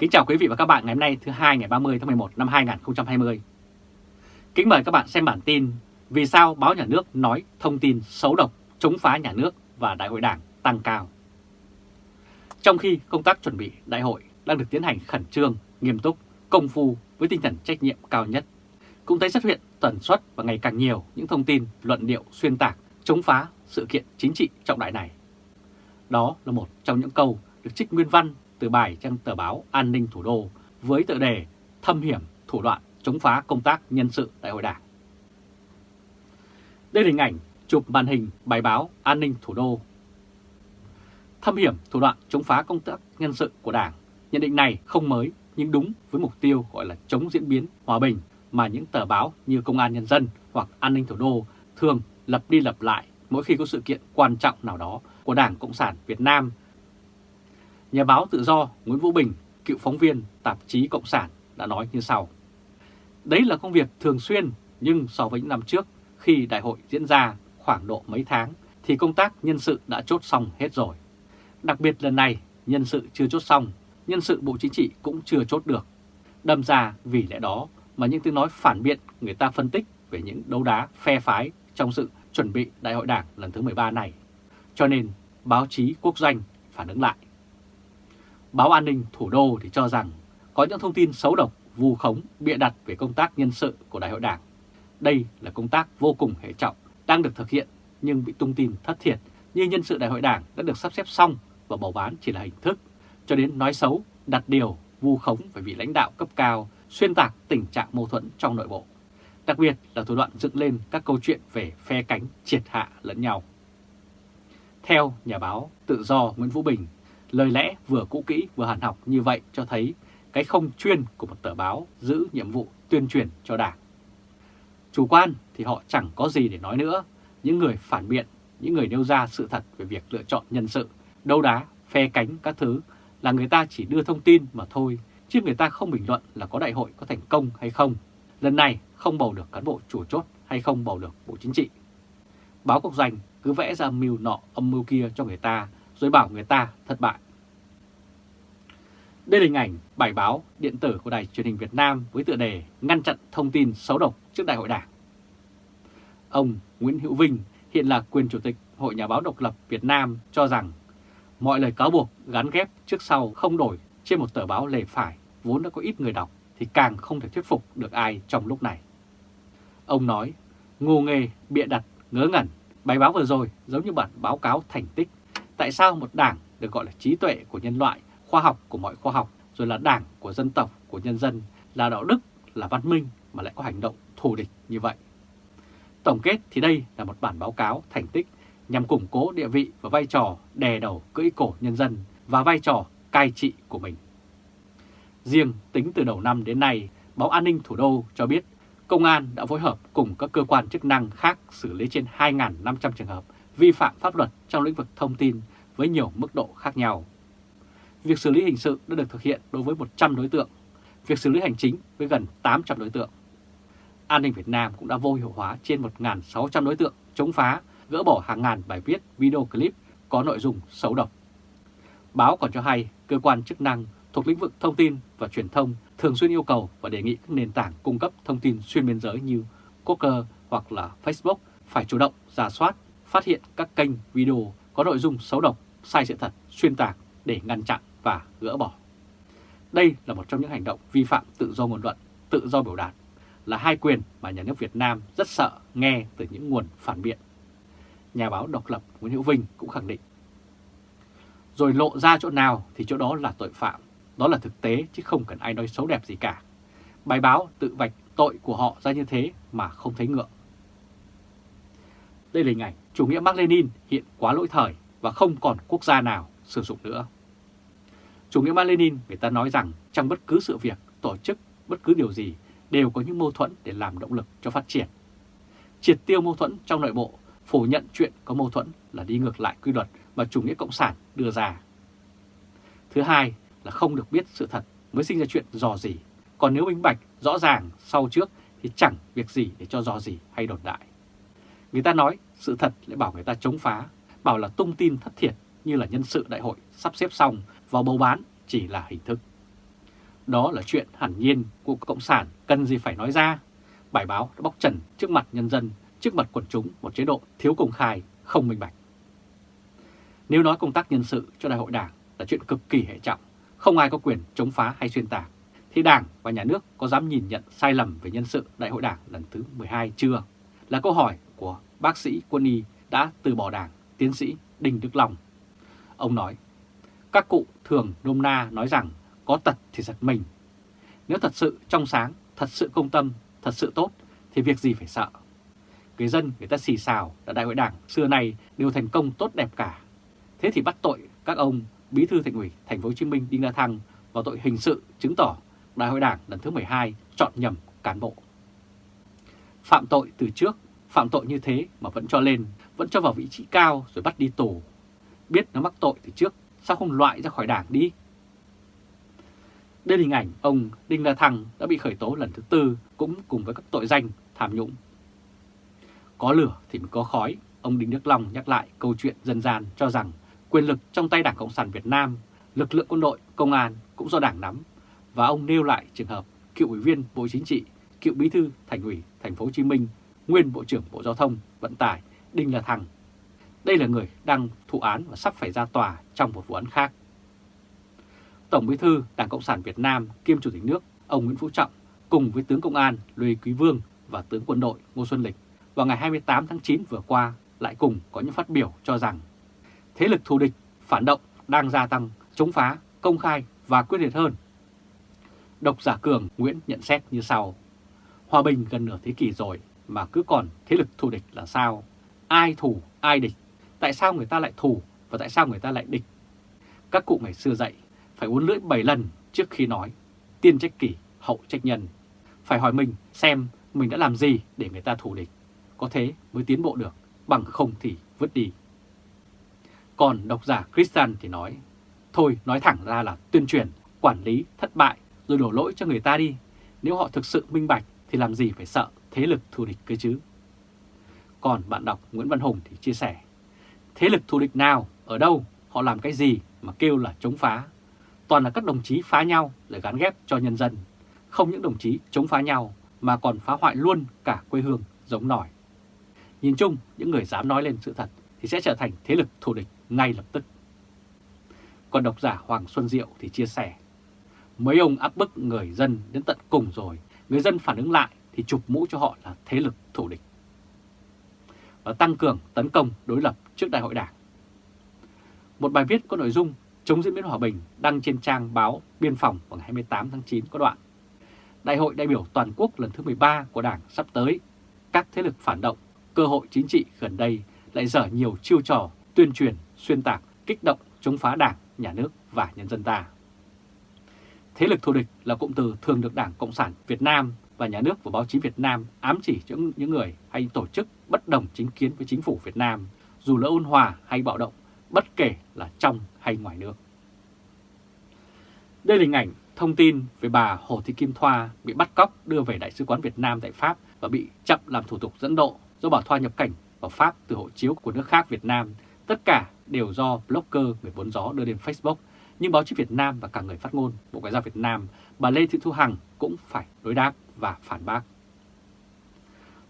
Kính chào quý vị và các bạn ngày hôm nay thứ hai ngày 30 tháng 11 năm 2020. Kính mời các bạn xem bản tin Vì sao báo nhà nước nói thông tin xấu độc, chống phá nhà nước và đại hội đảng tăng cao. Trong khi công tác chuẩn bị đại hội đang được tiến hành khẩn trương, nghiêm túc, công phu với tinh thần trách nhiệm cao nhất, cũng thấy xuất hiện tần suất và ngày càng nhiều những thông tin luận điệu xuyên tạc, chống phá sự kiện chính trị trọng đại này. Đó là một trong những câu được trích nguyên văn từ bài trang tờ báo An ninh Thủ đô với tựa đề Thâm hiểm, thủ đoạn chống phá công tác nhân sự đại hội đảng. Đây là hình ảnh chụp màn hình bài báo An ninh Thủ đô. Thâm hiểm, thủ đoạn chống phá công tác nhân sự của đảng. Nhận định này không mới nhưng đúng với mục tiêu gọi là chống diễn biến, hòa bình mà những tờ báo như Công an Nhân dân hoặc An ninh Thủ đô thường lập đi lập lại mỗi khi có sự kiện quan trọng nào đó của Đảng Cộng sản Việt Nam Nhà báo tự do Nguyễn Vũ Bình, cựu phóng viên tạp chí Cộng sản đã nói như sau. Đấy là công việc thường xuyên nhưng so với những năm trước khi đại hội diễn ra khoảng độ mấy tháng thì công tác nhân sự đã chốt xong hết rồi. Đặc biệt lần này nhân sự chưa chốt xong, nhân sự Bộ Chính trị cũng chưa chốt được. Đâm ra vì lẽ đó mà những tiếng nói phản biện người ta phân tích về những đấu đá phe phái trong sự chuẩn bị đại hội đảng lần thứ 13 này. Cho nên báo chí quốc doanh phản ứng lại. Báo An ninh Thủ đô thì cho rằng có những thông tin xấu độc, vu khống, bịa đặt về công tác nhân sự của Đại hội Đảng. Đây là công tác vô cùng hệ trọng, đang được thực hiện nhưng bị tung tin thất thiệt như nhân sự Đại hội Đảng đã được sắp xếp xong và bầu bán chỉ là hình thức, cho đến nói xấu, đặt điều, vu khống về vị lãnh đạo cấp cao, xuyên tạc tình trạng mâu thuẫn trong nội bộ. Đặc biệt là thủ đoạn dựng lên các câu chuyện về phe cánh triệt hạ lẫn nhau. Theo nhà báo tự do Nguyễn Vũ Bình, Lời lẽ vừa cũ kỹ vừa hàn học như vậy cho thấy cái không chuyên của một tờ báo giữ nhiệm vụ tuyên truyền cho Đảng. Chủ quan thì họ chẳng có gì để nói nữa. Những người phản biện, những người nêu ra sự thật về việc lựa chọn nhân sự, đấu đá, phe cánh các thứ là người ta chỉ đưa thông tin mà thôi, chứ người ta không bình luận là có đại hội có thành công hay không. Lần này không bầu được cán bộ chủ chốt hay không bầu được Bộ Chính trị. Báo Quốc doanh cứ vẽ ra mưu nọ âm mưu kia cho người ta rồi bảo người ta thất bại. Đây là hình ảnh bài báo điện tử của Đài truyền hình Việt Nam với tựa đề Ngăn chặn thông tin xấu độc trước Đại hội Đảng. Ông Nguyễn Hữu Vinh, hiện là quyền chủ tịch Hội Nhà báo độc lập Việt Nam cho rằng mọi lời cáo buộc gắn ghép trước sau không đổi trên một tờ báo lề phải vốn đã có ít người đọc thì càng không thể thuyết phục được ai trong lúc này. Ông nói, ngô nghề, bịa đặt, ngớ ngẩn, bài báo vừa rồi giống như bản báo cáo thành tích Tại sao một đảng được gọi là trí tuệ của nhân loại, khoa học của mọi khoa học, rồi là đảng của dân tộc, của nhân dân, là đạo đức, là văn minh mà lại có hành động thù địch như vậy? Tổng kết thì đây là một bản báo cáo thành tích nhằm củng cố địa vị và vai trò đè đầu cưỡi cổ nhân dân và vai trò cai trị của mình. Riêng tính từ đầu năm đến nay, báo An ninh Thủ đô cho biết Công an đã phối hợp cùng các cơ quan chức năng khác xử lý trên 2.500 trường hợp vi phạm pháp luật trong lĩnh vực thông tin với nhiều mức độ khác nhau. Việc xử lý hình sự đã được thực hiện đối với 100 đối tượng, việc xử lý hành chính với gần 800 đối tượng. An ninh Việt Nam cũng đã vô hiệu hóa trên 1.600 đối tượng chống phá, gỡ bỏ hàng ngàn bài viết, video clip có nội dung xấu độc. Báo còn cho hay cơ quan chức năng thuộc lĩnh vực thông tin và truyền thông thường xuyên yêu cầu và đề nghị các nền tảng cung cấp thông tin xuyên biên giới như Coker hoặc là Facebook phải chủ động giả soát phát hiện các kênh video có nội dung xấu độc, sai sự thật, xuyên tạc để ngăn chặn và gỡ bỏ. Đây là một trong những hành động vi phạm tự do ngôn luận, tự do biểu đạt, là hai quyền mà nhà nước Việt Nam rất sợ nghe từ những nguồn phản biện. Nhà báo độc lập Nguyễn Hữu Vinh cũng khẳng định. Rồi lộ ra chỗ nào thì chỗ đó là tội phạm, đó là thực tế chứ không cần ai nói xấu đẹp gì cả. Bài báo tự vạch tội của họ ra như thế mà không thấy ngượng. Đây là hình ảnh chủ nghĩa Mark Lenin hiện quá lỗi thời và không còn quốc gia nào sử dụng nữa. Chủ nghĩa Mark Lenin người ta nói rằng trong bất cứ sự việc, tổ chức, bất cứ điều gì đều có những mâu thuẫn để làm động lực cho phát triển. Triệt tiêu mâu thuẫn trong nội bộ, phủ nhận chuyện có mâu thuẫn là đi ngược lại quy luật mà chủ nghĩa cộng sản đưa ra. Thứ hai là không được biết sự thật mới sinh ra chuyện dò gì, còn nếu minh bạch rõ ràng sau trước thì chẳng việc gì để cho dò gì hay đồn đại. Người ta nói sự thật lại bảo người ta chống phá, bảo là tung tin thất thiệt như là nhân sự đại hội sắp xếp xong vào bầu bán chỉ là hình thức. Đó là chuyện hẳn nhiên của Cộng sản cần gì phải nói ra. Bài báo đã bóc trần trước mặt nhân dân, trước mặt quần chúng một chế độ thiếu công khai, không minh bạch. Nếu nói công tác nhân sự cho đại hội đảng là chuyện cực kỳ hệ trọng, không ai có quyền chống phá hay xuyên tạc, thì Đảng và Nhà nước có dám nhìn nhận sai lầm về nhân sự đại hội đảng lần thứ 12 chưa? Là câu hỏi của bác sĩ quân y đã từ bỏ đảng, tiến sĩ Đinh Đức Long. Ông nói, các cụ thường nôm na nói rằng có tật thì giật mình. Nếu thật sự trong sáng, thật sự công tâm, thật sự tốt thì việc gì phải sợ. Người dân người ta xì xào là đại hội đảng xưa nay đều thành công tốt đẹp cả. Thế thì bắt tội các ông Bí thư Thành ủy Thành phố Hồ Chí Minh Đinh La Thăng vào tội hình sự chứng tỏ Đại hội Đảng lần thứ 12 chọn nhầm cán bộ. Phạm tội từ trước, phạm tội như thế mà vẫn cho lên, vẫn cho vào vị trí cao rồi bắt đi tù. Biết nó mắc tội từ trước, sao không loại ra khỏi đảng đi? Đây là hình ảnh ông Đinh La Thăng đã bị khởi tố lần thứ tư cũng cùng với các tội danh tham nhũng. Có lửa thì mới có khói, ông Đinh Đức Long nhắc lại câu chuyện dân gian cho rằng quyền lực trong tay Đảng Cộng sản Việt Nam, lực lượng quân đội, công an cũng do Đảng nắm và ông nêu lại trường hợp cựu ủy viên Bộ Chính trị, cựu bí thư Thành ủy Thành phố Hồ Chí Minh, nguyên Bộ trưởng Bộ Giao thông Vận tải Đinh La Thăng. Đây là người đang thụ án và sắp phải ra tòa trong một vụ án khác. Tổng bí thư Đảng Cộng sản Việt Nam kiêm Chủ tịch nước ông Nguyễn Phú Trọng cùng với tướng Công an Lê Quý Vương và tướng quân đội Ngô Xuân Lịch vào ngày 28 tháng 9 vừa qua lại cùng có những phát biểu cho rằng thế lực thù địch, phản động đang gia tăng, chống phá, công khai và quyết liệt hơn Độc giả Cường Nguyễn nhận xét như sau. Hòa bình gần nửa thế kỷ rồi mà cứ còn thế lực thù địch là sao? Ai thù, ai địch? Tại sao người ta lại thù và tại sao người ta lại địch? Các cụ ngày xưa dạy phải uốn lưỡi 7 lần trước khi nói. Tiên trách kỷ, hậu trách nhân. Phải hỏi mình xem mình đã làm gì để người ta thù địch. Có thế mới tiến bộ được, bằng không thì vứt đi. Còn độc giả Christian thì nói, thôi nói thẳng ra là tuyên truyền, quản lý thất bại rồi đổ lỗi cho người ta đi. Nếu họ thực sự minh bạch thì làm gì phải sợ thế lực thù địch cơ chứ. Còn bạn đọc Nguyễn Văn Hùng thì chia sẻ, thế lực thù địch nào, ở đâu, họ làm cái gì mà kêu là chống phá. Toàn là các đồng chí phá nhau để gắn ghép cho nhân dân. Không những đồng chí chống phá nhau mà còn phá hoại luôn cả quê hương giống nổi. Nhìn chung, những người dám nói lên sự thật thì sẽ trở thành thế lực thù địch ngay lập tức. Còn độc giả Hoàng Xuân Diệu thì chia sẻ, Mấy ông áp bức người dân đến tận cùng rồi, người dân phản ứng lại thì chụp mũ cho họ là thế lực thủ địch. Và tăng cường tấn công đối lập trước đại hội đảng. Một bài viết có nội dung chống diễn biến hòa bình đăng trên trang báo Biên phòng vào ngày 28 tháng 9 có đoạn. Đại hội đại biểu toàn quốc lần thứ 13 của Đảng sắp tới, các thế lực phản động, cơ hội chính trị gần đây lại dở nhiều chiêu trò tuyên truyền, xuyên tạc, kích động chống phá Đảng, Nhà nước và nhân dân ta. Thế lực thù địch là cụm từ thường được Đảng Cộng sản Việt Nam và nhà nước và báo chí Việt Nam ám chỉ cho những người hay tổ chức bất đồng chính kiến với chính phủ Việt Nam, dù là ôn hòa hay bạo động, bất kể là trong hay ngoài nước. Đây là hình ảnh thông tin về bà Hồ Thị Kim Thoa bị bắt cóc đưa về Đại sứ quán Việt Nam tại Pháp và bị chậm làm thủ tục dẫn độ do bà Thoa nhập cảnh vào Pháp từ hộ chiếu của nước khác Việt Nam. Tất cả đều do blogger người bốn gió đưa lên Facebook nhưng báo chí Việt Nam và cả người phát ngôn Bộ Ngoại giao Việt Nam, bà Lê Thị Thu Hằng cũng phải đối đáp và phản bác.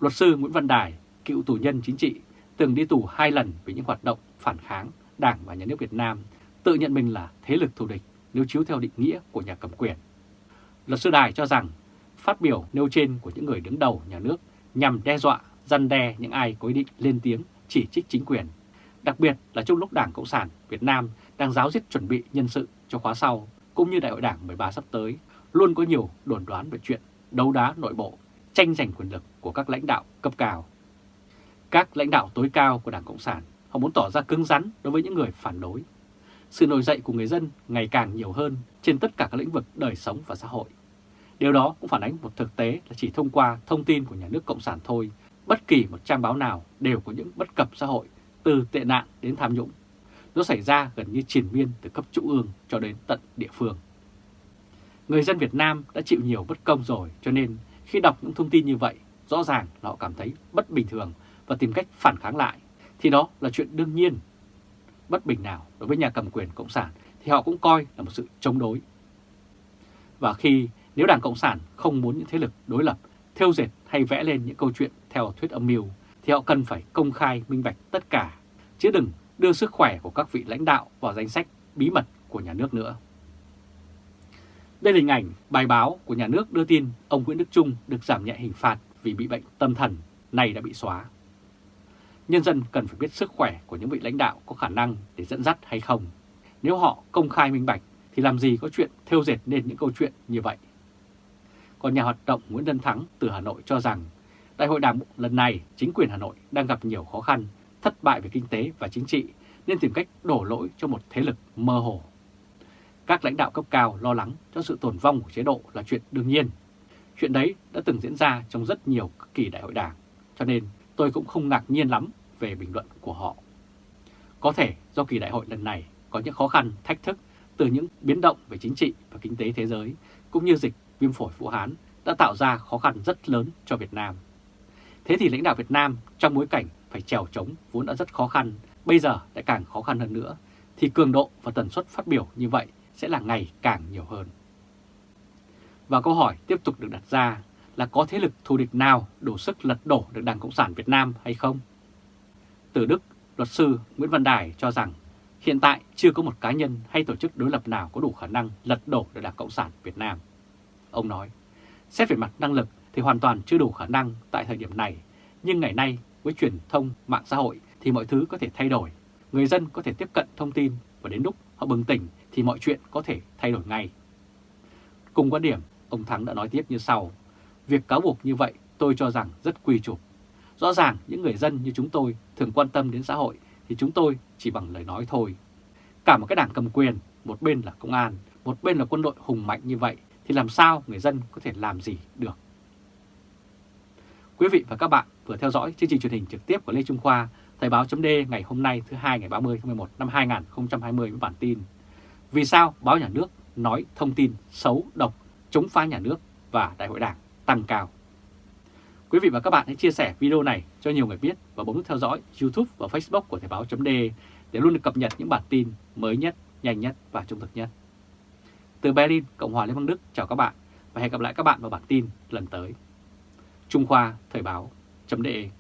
Luật sư Nguyễn Văn Đài, cựu tù nhân chính trị, từng đi tù hai lần vì những hoạt động phản kháng Đảng và Nhà nước Việt Nam, tự nhận mình là thế lực thù địch nếu chiếu theo định nghĩa của nhà cầm quyền. Luật sư Đài cho rằng phát biểu nêu trên của những người đứng đầu nhà nước nhằm đe dọa, răn đe những ai có ý định lên tiếng chỉ trích chính quyền, đặc biệt là trong lúc Đảng Cộng sản Việt Nam đang giáo diết chuẩn bị nhân sự cho khóa sau, cũng như Đại hội Đảng 13 sắp tới, luôn có nhiều đồn đoán về chuyện đấu đá nội bộ, tranh giành quyền lực của các lãnh đạo cấp cao. Các lãnh đạo tối cao của Đảng Cộng sản, họ muốn tỏ ra cứng rắn đối với những người phản đối. Sự nổi dậy của người dân ngày càng nhiều hơn trên tất cả các lĩnh vực đời sống và xã hội. Điều đó cũng phản ánh một thực tế là chỉ thông qua thông tin của nhà nước Cộng sản thôi, bất kỳ một trang báo nào đều có những bất cập xã hội, từ tệ nạn đến tham nhũng nó xảy ra gần như triền miên từ cấp trung ương cho đến tận địa phương. Người dân Việt Nam đã chịu nhiều bất công rồi cho nên khi đọc những thông tin như vậy, rõ ràng họ cảm thấy bất bình thường và tìm cách phản kháng lại, thì đó là chuyện đương nhiên. Bất bình nào đối với nhà cầm quyền Cộng sản thì họ cũng coi là một sự chống đối. Và khi nếu Đảng Cộng sản không muốn những thế lực đối lập theo dệt hay vẽ lên những câu chuyện theo thuyết âm mưu, thì họ cần phải công khai minh bạch tất cả, chứ đừng đưa sức khỏe của các vị lãnh đạo vào danh sách bí mật của nhà nước nữa. Đây là hình ảnh bài báo của nhà nước đưa tin ông Nguyễn Đức Trung được giảm nhẹ hình phạt vì bị bệnh tâm thần, này đã bị xóa. Nhân dân cần phải biết sức khỏe của những vị lãnh đạo có khả năng để dẫn dắt hay không. Nếu họ công khai minh bạch thì làm gì có chuyện theo dệt nên những câu chuyện như vậy. Còn nhà hoạt động Nguyễn Tân Thắng từ Hà Nội cho rằng Đại hội Đảng lần này chính quyền Hà Nội đang gặp nhiều khó khăn, thất bại về kinh tế và chính trị nên tìm cách đổ lỗi cho một thế lực mơ hồ. Các lãnh đạo cấp cao lo lắng cho sự tồn vong của chế độ là chuyện đương nhiên. Chuyện đấy đã từng diễn ra trong rất nhiều kỳ đại hội đảng, cho nên tôi cũng không ngạc nhiên lắm về bình luận của họ. Có thể do kỳ đại hội lần này có những khó khăn, thách thức từ những biến động về chính trị và kinh tế thế giới, cũng như dịch viêm phổi Vũ Hán đã tạo ra khó khăn rất lớn cho Việt Nam. Thế thì lãnh đạo Việt Nam trong bối cảnh phải trèo trống vốn đã rất khó khăn, bây giờ lại càng khó khăn hơn nữa, thì cường độ và tần suất phát biểu như vậy sẽ là ngày càng nhiều hơn. Và câu hỏi tiếp tục được đặt ra là có thế lực thù địch nào đủ sức lật đổ được Đảng Cộng sản Việt Nam hay không? Từ Đức, luật sư Nguyễn Văn Đài cho rằng hiện tại chưa có một cá nhân hay tổ chức đối lập nào có đủ khả năng lật đổ được Đảng Cộng sản Việt Nam. Ông nói, xét về mặt năng lực thì hoàn toàn chưa đủ khả năng tại thời điểm này, nhưng ngày nay với truyền thông mạng xã hội thì mọi thứ có thể thay đổi. Người dân có thể tiếp cận thông tin và đến lúc họ bừng tỉnh thì mọi chuyện có thể thay đổi ngay. Cùng quan điểm, ông Thắng đã nói tiếp như sau. Việc cáo buộc như vậy tôi cho rằng rất quy chụp. Rõ ràng những người dân như chúng tôi thường quan tâm đến xã hội thì chúng tôi chỉ bằng lời nói thôi. Cả một cái đảng cầm quyền, một bên là công an, một bên là quân đội hùng mạnh như vậy thì làm sao người dân có thể làm gì được. Quý vị và các bạn vừa theo dõi chương trình truyền hình trực tiếp của Lê Trung Khoa, Thời báo chấm ngày hôm nay thứ hai ngày 30 tháng 11 năm 2020 với bản tin Vì sao báo nhà nước nói thông tin xấu độc chống phá nhà nước và đại hội đảng tăng cao. Quý vị và các bạn hãy chia sẻ video này cho nhiều người biết và bấm nút theo dõi YouTube và Facebook của Thời báo chấm để luôn được cập nhật những bản tin mới nhất, nhanh nhất và trung thực nhất. Từ Berlin, Cộng hòa Liên bang Đức chào các bạn và hẹn gặp lại các bạn vào bản tin lần tới. Trung Khoa Thời báo.de